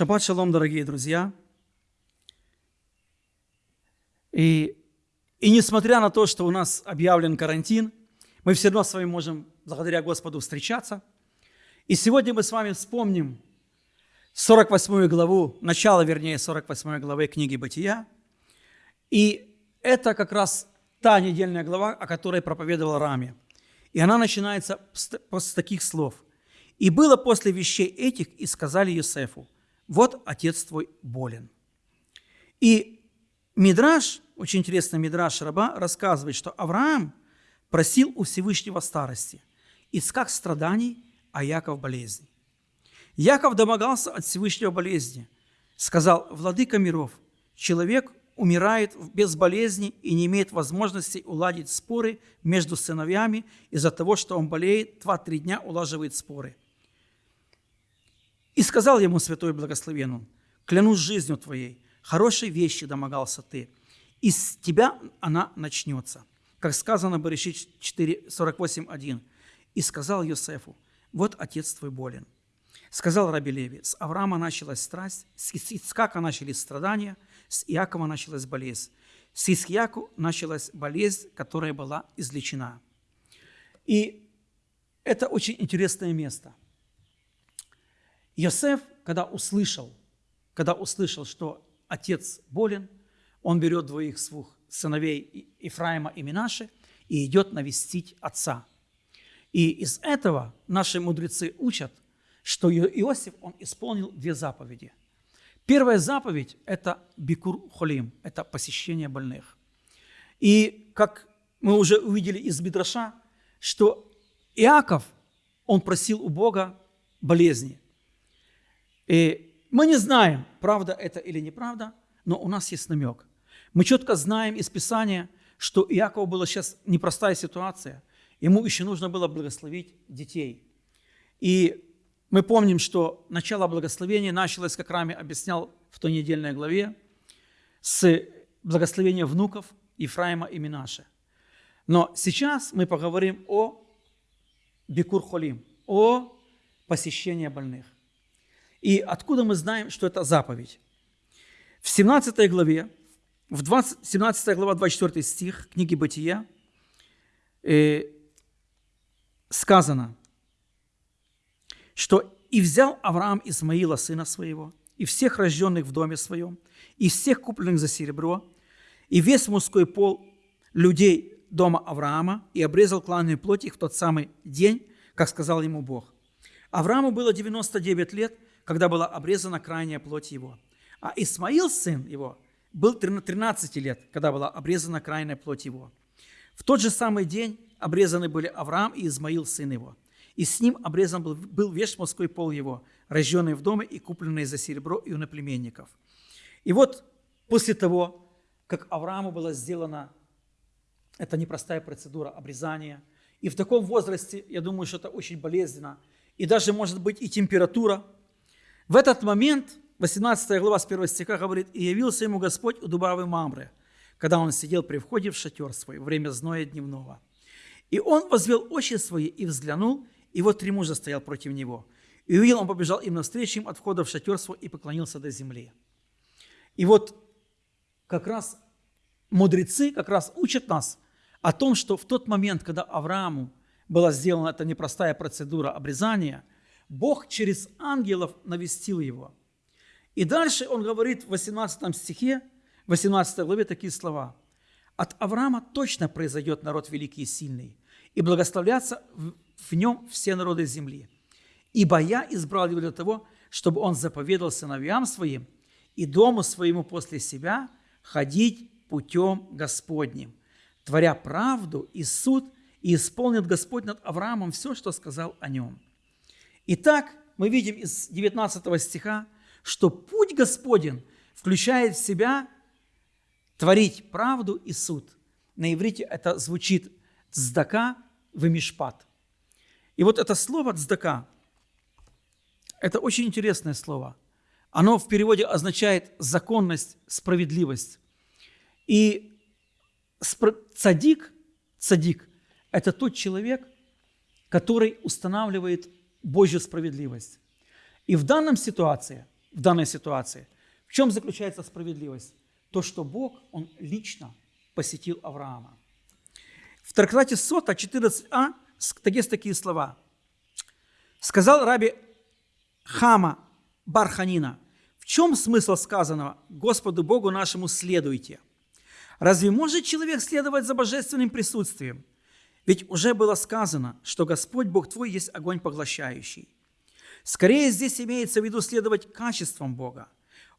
Шаббат шалом, дорогие друзья. И, и несмотря на то, что у нас объявлен карантин, мы все равно с вами можем, благодаря Господу, встречаться. И сегодня мы с вами вспомним 48 главу, начало, вернее, 48 главы книги «Бытия». И это как раз та недельная глава, о которой проповедовал Раме. И она начинается с таких слов. «И было после вещей этих, и сказали Юсефу, вот отец твой болен». И Мидраш, очень интересно, Мидраш Раба рассказывает, что Авраам просил у Всевышнего старости, Искак страданий, а Яков болезни. Яков домогался от Всевышнего болезни. Сказал, владыка миров, человек умирает без болезни и не имеет возможности уладить споры между сыновьями из-за того, что он болеет, два-три дня улаживает споры. И сказал ему святой благословен клянусь жизнью твоей, хорошей вещи домогался ты, из тебя она начнется. Как сказано в Берешит 48.1. И сказал Йосефу, вот отец твой болен. Сказал Раби Леви, с Авраама началась страсть, с Ицкака начались страдания, с Иакова началась болезнь. С Исхияку началась болезнь, которая была излечена. И это очень интересное место. Йосеф, когда услышал, когда услышал, что отец болен, он берет двоих своих сыновей Ифраима и Минаши и идет навестить отца. И из этого наши мудрецы учат – что Иосиф, он исполнил две заповеди. Первая заповедь – это бикур холим, это посещение больных. И как мы уже увидели из Мидраша, что Иаков, он просил у Бога болезни. И мы не знаем, правда это или неправда, но у нас есть намек. Мы четко знаем из Писания, что Иакову была сейчас непростая ситуация. Ему еще нужно было благословить детей. И мы помним, что начало благословения началось, как Рами объяснял в той недельной главе, с благословения внуков Ифраима и Минаше. Но сейчас мы поговорим о Бикур Холим, о посещении больных. И откуда мы знаем, что это заповедь? В 17 главе, в 20, 17 глава, 24 стих книги Бытия э, сказано – что «И взял Авраам Исмаила, сына своего, и всех рожденных в доме своем, и всех купленных за серебро, и весь мужской пол людей дома Авраама, и обрезал кланную плоть их в тот самый день, как сказал ему Бог. Аврааму было 99 лет, когда была обрезана крайняя плоть его. А Исмаил, сын его, был 13 лет, когда была обрезана крайняя плоть его. В тот же самый день обрезаны были Авраам и Измаил, сын его и с ним обрезан был, был весь мужской пол его, рожденный в доме и купленный за серебро и у наплеменников. И вот после того, как Аврааму была сделана эта непростая процедура обрезания, и в таком возрасте, я думаю, что это очень болезненно, и даже может быть и температура, в этот момент, 18 глава с 1 стиха говорит, «И явился ему Господь у Дубравы Мамры, когда он сидел при входе в шатер свой, время зноя дневного. И он возвел очи свои и взглянул, и вот три мужа стоял против него. И увидел, он побежал им навстречу им от входа в шатер свой и поклонился до земли. И вот как раз мудрецы как раз учат нас о том, что в тот момент, когда Аврааму была сделана эта непростая процедура обрезания, Бог через ангелов навестил его. И дальше он говорит в 18 стихе, 18 главе такие слова. «От Авраама точно произойдет народ великий и сильный, и благословляться в нем все народы земли. Ибо я избрал его для того, чтобы он заповедал сыновьям своим и дому своему после себя ходить путем Господним, творя правду и суд, и исполнит Господь над Авраамом все, что сказал о нем. Итак, мы видим из 19 стиха, что путь Господень включает в себя творить правду и суд. На иврите это звучит «цдака вымишпат». И вот это слово «цдака» – это очень интересное слово. Оно в переводе означает законность, справедливость. И цадик, цадик – это тот человек, который устанавливает Божью справедливость. И в данном ситуации в данной ситуации. В чем заключается справедливость? То, что Бог, Он лично посетил Авраама. В трактате Сота 14а есть такие слова. «Сказал раби Хама Барханина, в чем смысл сказанного «Господу Богу нашему следуйте»? Разве может человек следовать за божественным присутствием? Ведь уже было сказано, что Господь Бог твой есть огонь поглощающий. Скорее здесь имеется в виду следовать качествам Бога.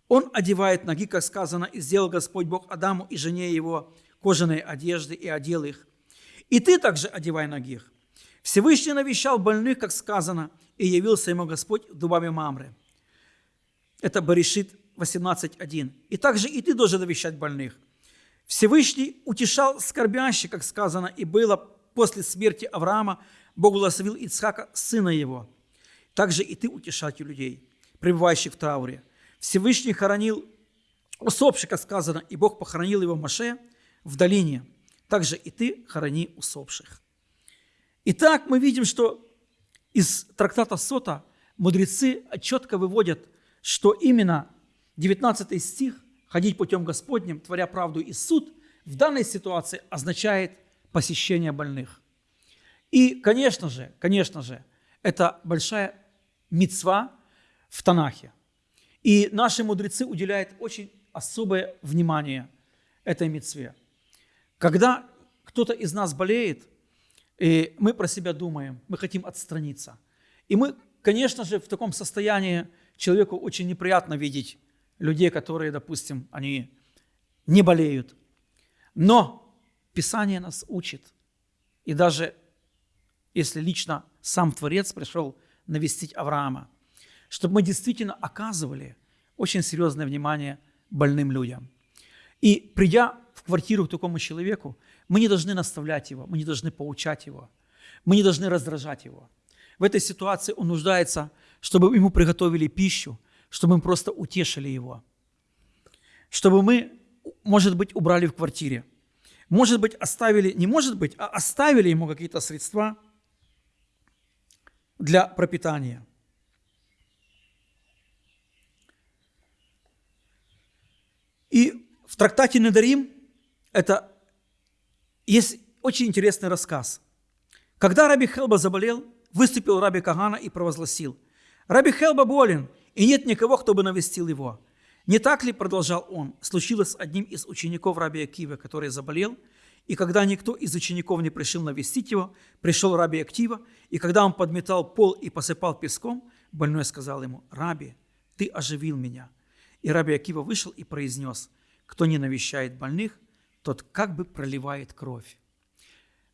Он одевает ноги, как сказано, и сделал Господь Бог Адаму и жене его кожаные одежды и одел их. И ты также одевай ноги. Всевышний навещал больных, как сказано, и явился ему Господь дубами Мамры. Это Баришит 18.1. И также и ты должен навещать больных. Всевышний утешал скорбящих, как сказано, и было после смерти Авраама, Бог благословил Ицхака, сына его. Также и ты утешатель людей, пребывающих в трауре. Всевышний хоронил усопших, как сказано, и Бог похоронил его в Маше в долине. Также и ты хорони усопших. Итак, мы видим, что из трактата Сота мудрецы четко выводят, что именно 19 стих «ходить путем Господним, творя правду и суд» в данной ситуации означает посещение больных. И, конечно же, конечно же, это большая мецва в Танахе. И наши мудрецы уделяют очень особое внимание этой мецве. Когда кто-то из нас болеет, и мы про себя думаем, мы хотим отстраниться. И мы, конечно же, в таком состоянии человеку очень неприятно видеть людей, которые, допустим, они не болеют. Но Писание нас учит. И даже если лично сам Творец пришел навестить Авраама, чтобы мы действительно оказывали очень серьезное внимание больным людям. И придя в квартиру к такому человеку, мы не должны наставлять его, мы не должны поучать его, мы не должны раздражать его. В этой ситуации он нуждается, чтобы ему приготовили пищу, чтобы мы просто утешили его, чтобы мы, может быть, убрали в квартире, может быть, оставили, не может быть, а оставили ему какие-то средства для пропитания. И в трактате Недарим это есть очень интересный рассказ. Когда Раби Хелба заболел, выступил Раби Кагана и провозгласил, «Раби Хелба болен, и нет никого, кто бы навестил его». Не так ли, продолжал он, случилось с одним из учеников Раби Акива, который заболел, и когда никто из учеников не пришел навестить его, пришел Раби Актива, и когда он подметал пол и посыпал песком, больной сказал ему, «Раби, ты оживил меня». И Раби Акива вышел и произнес, «Кто не навещает больных, тот как бы проливает кровь.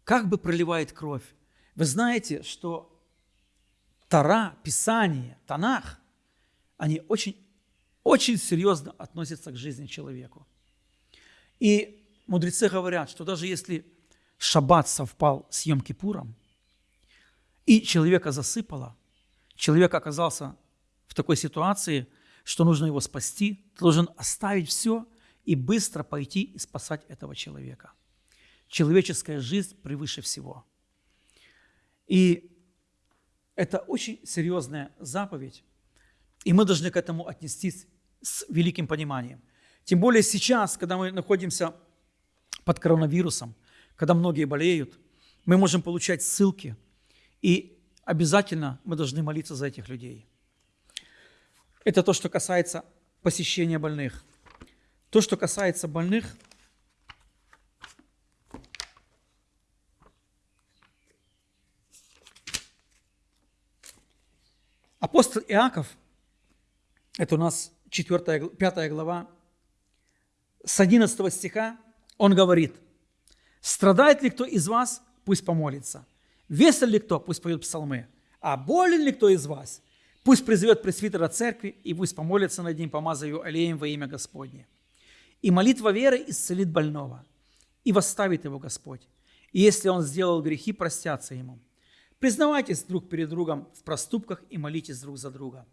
Как бы проливает кровь. Вы знаете, что Тара, Писание, Танах, они очень, очень серьезно относятся к жизни человеку. И мудрецы говорят, что даже если шаббат совпал с Йом-Кипуром, и человека засыпало, человек оказался в такой ситуации, что нужно его спасти, должен оставить все и быстро пойти и спасать этого человека. Человеческая жизнь превыше всего. И это очень серьезная заповедь, и мы должны к этому отнестись с великим пониманием. Тем более сейчас, когда мы находимся под коронавирусом, когда многие болеют, мы можем получать ссылки, и обязательно мы должны молиться за этих людей. Это то, что касается посещения больных. То, что касается больных, апостол Иаков, это у нас 4, 5 глава, с 11 стиха, он говорит, «Страдает ли кто из вас, пусть помолится. Весел ли кто, пусть поет псалмы. А болен ли кто из вас, пусть призовет пресвитера церкви и пусть помолится над ним, помазав его аллеем во имя Господне. И молитва веры исцелит больного, и восставит его Господь. И если он сделал грехи, простятся ему. Признавайтесь друг перед другом в проступках и молитесь друг за друга,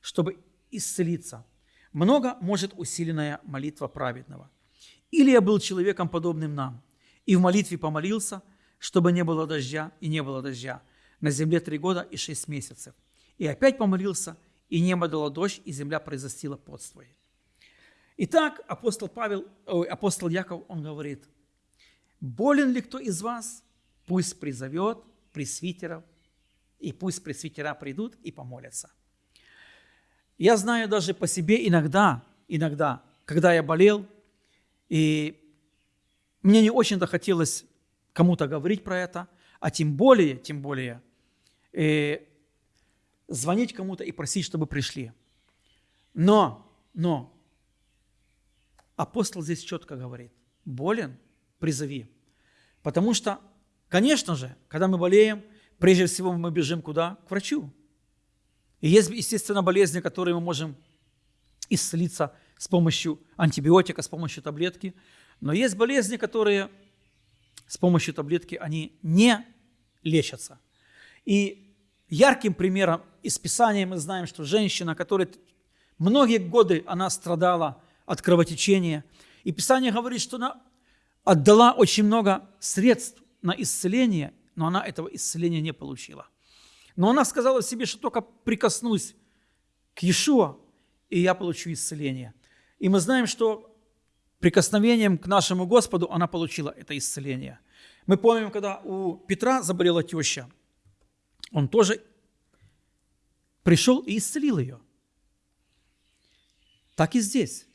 чтобы исцелиться. Много может усиленная молитва праведного. Или я был человеком, подобным нам, и в молитве помолился, чтобы не было дождя, и не было дождя. На земле три года и шесть месяцев. И опять помолился, и небо дало дождь, и земля произрастила плод свой. Итак, апостол Павел, ой, апостол Яков, он говорит, болен ли кто из вас, пусть призовет пресвитеров, и пусть пресвитера придут и помолятся. Я знаю даже по себе иногда, иногда, когда я болел, и мне не очень-то хотелось кому-то говорить про это, а тем более, тем более, э, звонить кому-то и просить, чтобы пришли. Но, но, апостол здесь четко говорит, болен, призови. Потому что, конечно же, когда мы болеем, прежде всего мы бежим куда? К врачу. И есть, естественно, болезни, которые мы можем исцелиться с помощью антибиотика, с помощью таблетки. Но есть болезни, которые с помощью таблетки, они не лечатся. И ярким примером из Писания мы знаем, что женщина, которая многие годы она страдала от кровотечения, и Писание говорит, что она отдала очень много средств на исцеление, но она этого исцеления не получила. Но она сказала себе, что только прикоснусь к Иешуа, и я получу исцеление. И мы знаем, что прикосновением к нашему Господу она получила это исцеление. Мы помним, когда у Петра заболела теща, он тоже пришел и исцелил ее. Так и здесь.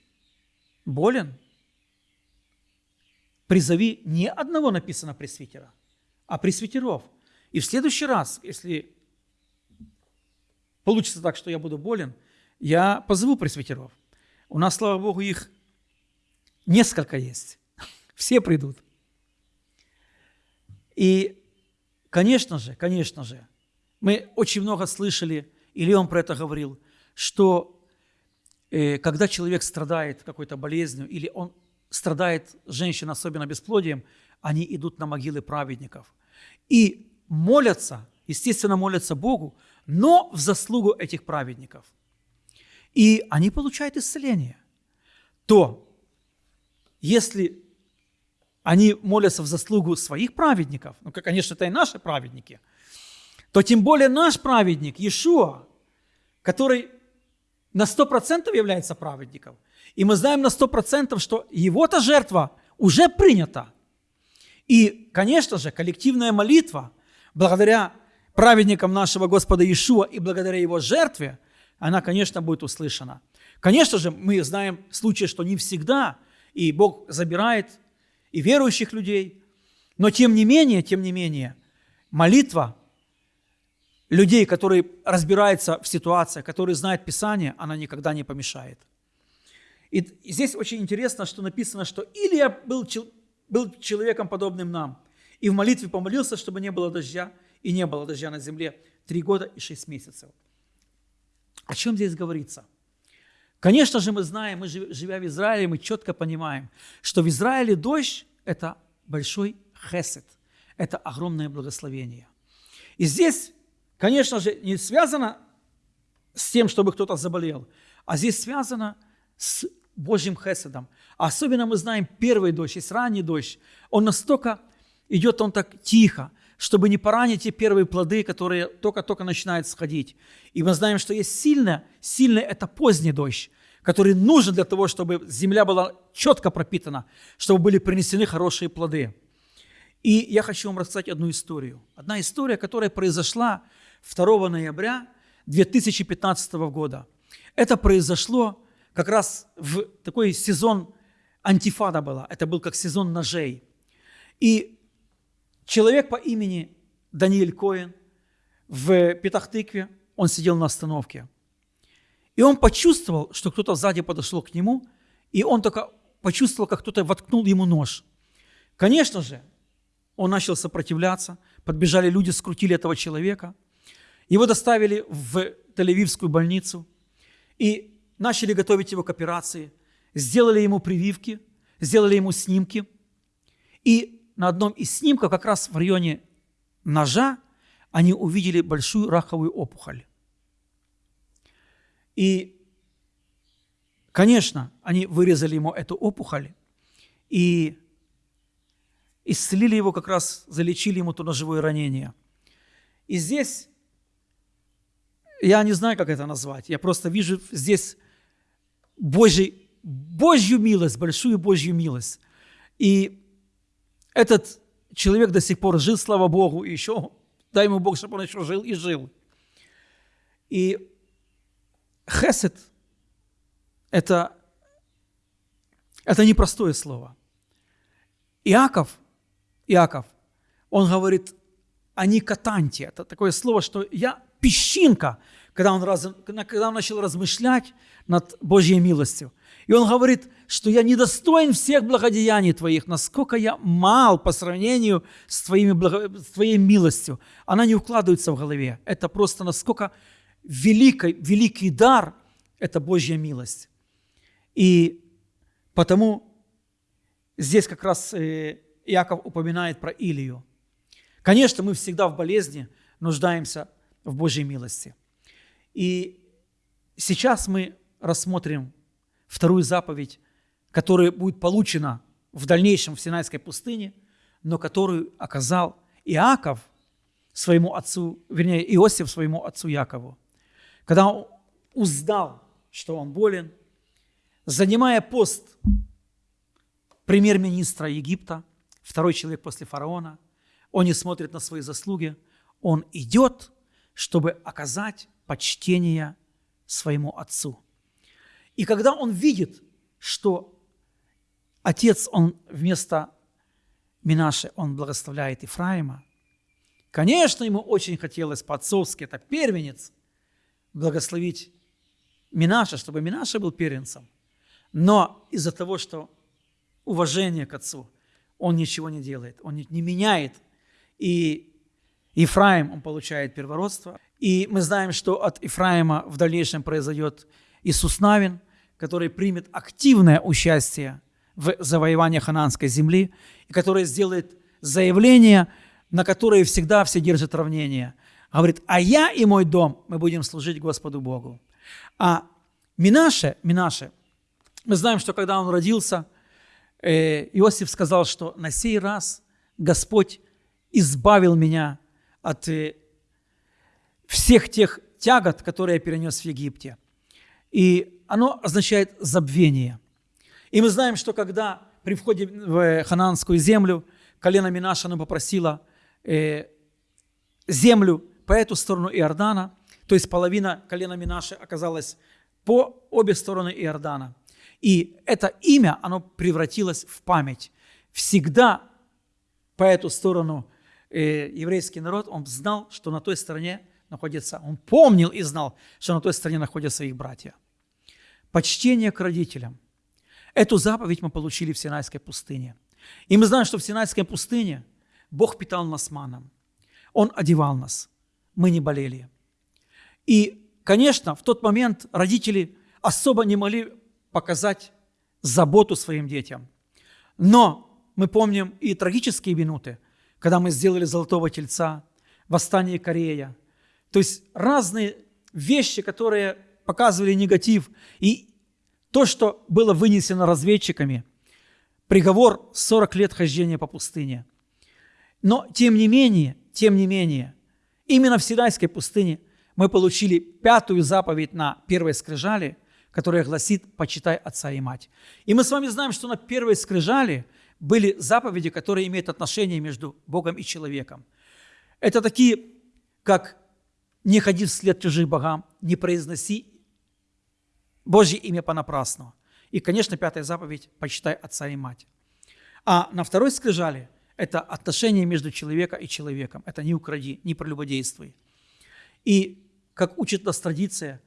Болен? Призови не одного написано пресвитера, а пресвитеров. И в следующий раз, если получится так, что я буду болен, я позову пресвитеров. У нас, слава Богу, их несколько есть. Все придут. И, конечно же, конечно же, мы очень много слышали, или он про это говорил, что э, когда человек страдает какой-то болезнью, или он страдает, женщина особенно бесплодием, они идут на могилы праведников. И молятся, естественно, молятся Богу, но в заслугу этих праведников. И они получают исцеление. То, если они молятся в заслугу своих праведников, ну, конечно, это и наши праведники, то тем более наш праведник, Иешуа, который на 100% является праведником, и мы знаем на 100%, что его-то жертва уже принята. И, конечно же, коллективная молитва, благодаря праведникам нашего Господа Иешуа и благодаря его жертве, она, конечно, будет услышана. Конечно же, мы знаем случаи, что не всегда, и Бог забирает и верующих людей. Но тем не менее, тем не менее, молитва людей, которые разбираются в ситуациях, которые знают Писание, она никогда не помешает. И здесь очень интересно, что написано, что Илия был, был человеком, подобным нам, и в молитве помолился, чтобы не было дождя, и не было дождя на земле три года и шесть месяцев. О чем здесь говорится? Конечно же, мы знаем, мы живя в Израиле, мы четко понимаем, что в Израиле дождь – это большой хесед, это огромное благословение. И здесь, конечно же, не связано с тем, чтобы кто-то заболел, а здесь связано с Божьим хеседом. Особенно мы знаем первый дождь, есть ранний дождь. Он настолько идет, он так тихо, чтобы не поранить те первые плоды, которые только-только начинают сходить. И мы знаем, что есть сильное, сильное – это поздний дождь, который нужен для того, чтобы земля была четко пропитана, чтобы были принесены хорошие плоды. И я хочу вам рассказать одну историю. Одна история, которая произошла 2 ноября 2015 года. Это произошло как раз в такой сезон антифада была. Это был как сезон ножей. И Человек по имени Даниэль Коэн в Петахтыкве, он сидел на остановке. И он почувствовал, что кто-то сзади подошел к нему, и он только почувствовал, как кто-то воткнул ему нож. Конечно же, он начал сопротивляться, подбежали люди, скрутили этого человека. Его доставили в Тель-Авивскую больницу и начали готовить его к операции, сделали ему прививки, сделали ему снимки. И на одном из снимков, как раз в районе ножа, они увидели большую раковую опухоль. И, конечно, они вырезали ему эту опухоль и исцелили его, как раз залечили ему то ножевое ранение. И здесь я не знаю, как это назвать. Я просто вижу здесь Божий, Божью милость, большую Божью милость. И этот человек до сих пор жил, слава Богу, и еще, дай ему Бог, чтобы он еще жил и жил. И хесед – это, это непростое слово. Иаков, Иаков, он говорит, они катанти. Это такое слово, что я песчинка, когда он, раз, когда он начал размышлять над Божьей милостью. И он говорит, что я недостоин всех благодеяний Твоих, насколько я мал по сравнению с, твоими, с Твоей милостью. Она не укладывается в голове. Это просто насколько великий, великий дар – это Божья милость. И потому здесь как раз э, Иаков упоминает про Илию. Конечно, мы всегда в болезни нуждаемся в Божьей милости. И сейчас мы рассмотрим вторую заповедь, которая будет получена в дальнейшем в Синайской пустыне, но которую оказал Иаков своему отцу, вернее, Иосиф своему отцу Якову. Когда он узнал, что он болен, занимая пост премьер-министра Египта, второй человек после фараона, он не смотрит на свои заслуги, он идет, чтобы оказать почтение своему отцу. И когда он видит, что отец, он вместо Минаши, он благословляет Ифраима, конечно, ему очень хотелось по-отцовски, это первенец, благословить Минаша, чтобы Минаша был первенцем. Но из-за того, что уважение к отцу, он ничего не делает, он не меняет. И Ифраим, он получает первородство. И мы знаем, что от Ифраима в дальнейшем произойдет Иисус Навин, который примет активное участие в завоевании хананской земли, и который сделает заявление, на которое всегда все держат равнение. Говорит, а я и мой дом, мы будем служить Господу Богу. А Минаше, Минаше, мы знаем, что когда он родился, э, Иосиф сказал, что на сей раз Господь избавил меня от э, всех тех тягот, которые я перенес в Египте. И оно означает забвение. И мы знаем, что когда при входе в хананскую землю колено Минаша оно попросило э, землю по эту сторону Иордана, то есть половина колена Минаши оказалась по обе стороны Иордана. И это имя, оно превратилось в память. Всегда по эту сторону э, еврейский народ, он знал, что на той стороне находится, он помнил и знал, что на той стороне находятся их братья. Почтение к родителям. Эту заповедь мы получили в Синайской пустыне. И мы знаем, что в Синайской пустыне Бог питал нас маном. Он одевал нас. Мы не болели. И, конечно, в тот момент родители особо не могли показать заботу своим детям. Но мы помним и трагические минуты, когда мы сделали золотого тельца, восстание Корея. То есть разные вещи, которые показывали негатив. И то, что было вынесено разведчиками, приговор 40 лет хождения по пустыне. Но тем не менее, тем не менее, именно в Синайской пустыне мы получили пятую заповедь на первой скрижали, которая гласит «почитай отца и мать». И мы с вами знаем, что на первой скрижали были заповеди, которые имеют отношение между Богом и человеком. Это такие, как «не ходи вслед чужих богам, не произноси Божье имя понапрасну. И, конечно, пятая заповедь – почитай отца и мать. А на второй скрижали – это отношение между человеком и человеком. Это не укради, не прелюбодействуй. И, как учит нас традиция,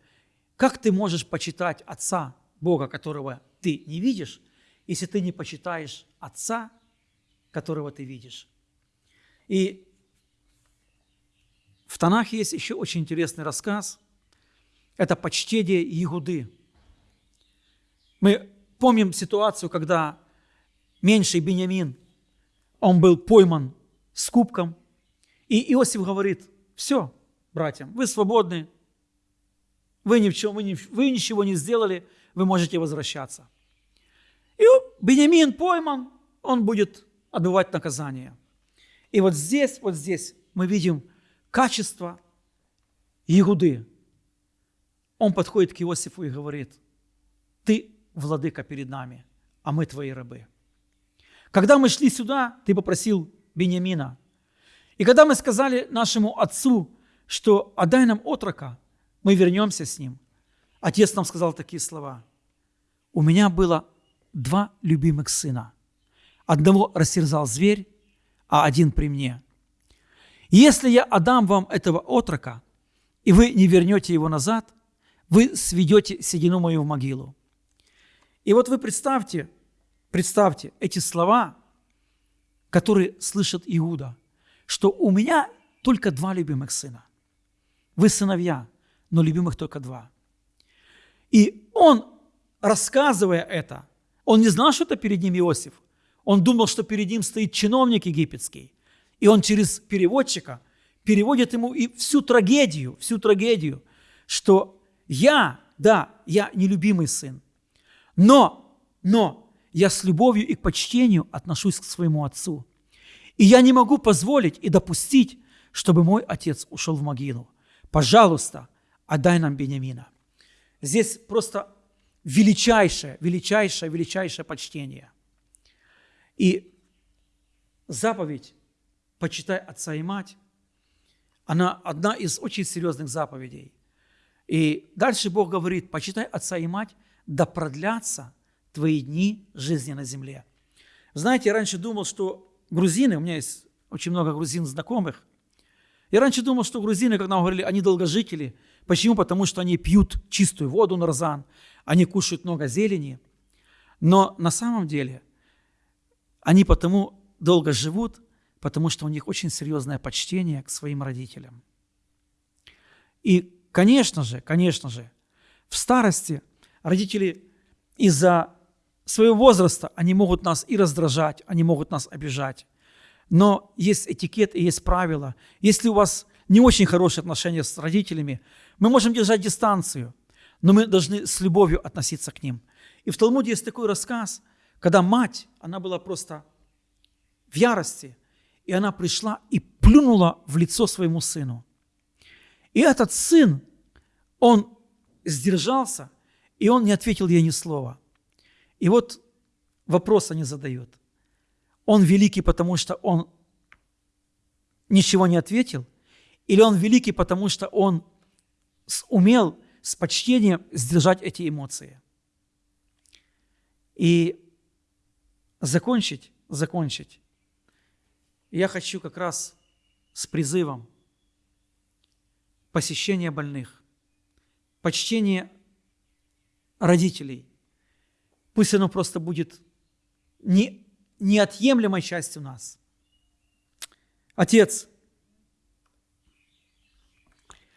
как ты можешь почитать Отца, Бога, которого ты не видишь, если ты не почитаешь Отца, которого ты видишь? И в Танахе есть еще очень интересный рассказ. Это почтение Иуды. Мы помним ситуацию, когда меньший Бениамин, он был пойман с кубком, и Иосиф говорит, все, братьям, вы свободны, вы, ни в чем, вы, ни, вы ничего не сделали, вы можете возвращаться. И Бениамин пойман, он будет отбывать наказание. И вот здесь, вот здесь мы видим качество Иуды. он подходит к Иосифу и говорит, ты владыка перед нами, а мы твои рабы. Когда мы шли сюда, ты попросил Бениамина. И когда мы сказали нашему отцу, что отдай нам отрока, мы вернемся с ним, отец нам сказал такие слова. У меня было два любимых сына. Одного растерзал зверь, а один при мне. Если я отдам вам этого отрока, и вы не вернете его назад, вы сведете седину мою в могилу. И вот вы представьте, представьте эти слова, которые слышит Иуда, что у меня только два любимых сына. Вы сыновья, но любимых только два. И он, рассказывая это, он не знал, что это перед ним Иосиф. Он думал, что перед ним стоит чиновник египетский. И он через переводчика переводит ему и всю трагедию, всю трагедию, что я, да, я нелюбимый сын, но, но я с любовью и к почтению отношусь к своему отцу. И я не могу позволить и допустить, чтобы мой отец ушел в могилу. Пожалуйста, отдай нам Бениамина. Здесь просто величайшее, величайшее, величайшее почтение. И заповедь «Почитай отца и мать» она одна из очень серьезных заповедей. И дальше Бог говорит, почитай отца и мать, да продлятся твои дни жизни на земле. Знаете, я раньше думал, что грузины, у меня есть очень много грузин знакомых, я раньше думал, что грузины, когда нам говорили, они долгожители. Почему? Потому что они пьют чистую воду на розан, они кушают много зелени. Но на самом деле они потому долго живут, потому что у них очень серьезное почтение к своим родителям. И, конечно же, конечно же, в старости родители из-за своего возраста, они могут нас и раздражать, они могут нас обижать. Но есть этикет и есть правила. Если у вас не очень хорошие отношения с родителями, мы можем держать дистанцию, но мы должны с любовью относиться к ним. И в Талмуде есть такой рассказ, когда мать, она была просто в ярости – и она пришла и плюнула в лицо своему сыну. И этот сын, он сдержался, и он не ответил ей ни слова. И вот вопрос они задают. Он великий, потому что он ничего не ответил? Или он великий, потому что он умел с почтением сдержать эти эмоции? И закончить, закончить я хочу как раз с призывом посещения больных, почтения родителей. Пусть оно просто будет не, неотъемлемой частью нас. Отец,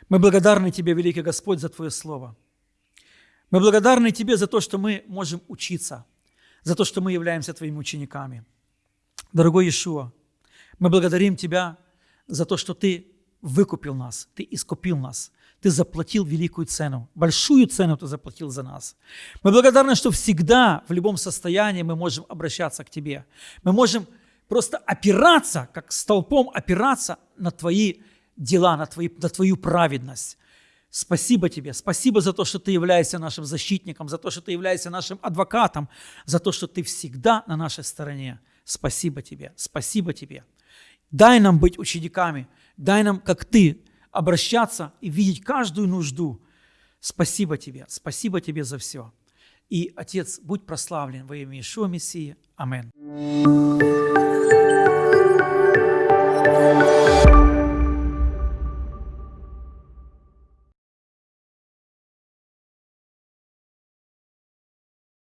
мы благодарны Тебе, великий Господь, за Твое Слово. Мы благодарны Тебе за то, что мы можем учиться, за то, что мы являемся Твоими учениками. Дорогой Иешуа, мы благодарим Тебя за то, что Ты выкупил нас, Ты искупил нас, Ты заплатил великую цену, большую цену Ты заплатил за нас. Мы благодарны, что всегда, в любом состоянии мы можем обращаться к Тебе. Мы можем просто опираться, как столпом опираться на Твои дела, на, твои, на Твою праведность. Спасибо Тебе, спасибо за то, что Ты являешься нашим защитником, за то, что Ты являешься нашим адвокатом, за то, что Ты всегда на нашей стороне. Спасибо Тебе, спасибо Тебе. Дай нам быть учениками, дай нам, как Ты, обращаться и видеть каждую нужду. Спасибо Тебе, спасибо Тебе за все. И, Отец, будь прославлен во имя Ишуа Мессии. Аминь.